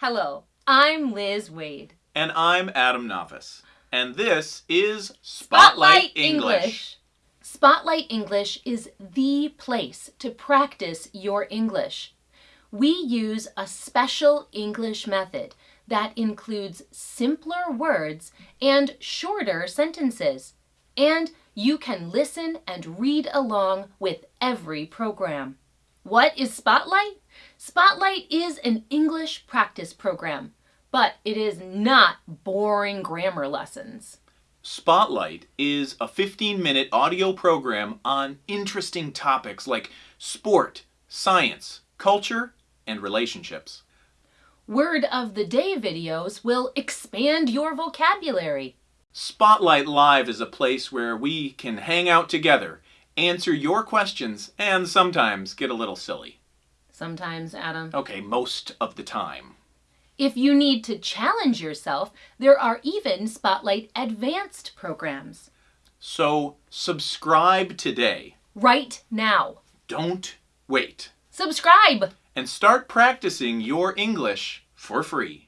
Hello, I'm Liz Waid. And I'm Adam Navis. And this is Spotlight, English. Spotlight English is the place to practice your English. We use a special English method that includes simpler words and shorter sentences. And you can listen and read along with every program. What is Spotlight? Spotlight is an English practice program, but it is not boring grammar lessons. Spotlight is a 15-minute audio program on interesting topics like sport, science, culture, and relationships. Word of the Day videos will expand your vocabulary. Spotlight Live is a place where we can hang out together, answer your questions, and sometimes get a little silly. Sometimes, Adam. Okay, most of the time. If you need to challenge yourself, there are even Spotlight Advanced programs. So subscribe today. Right now. Don't wait. Subscribe! And start practicing your English for free.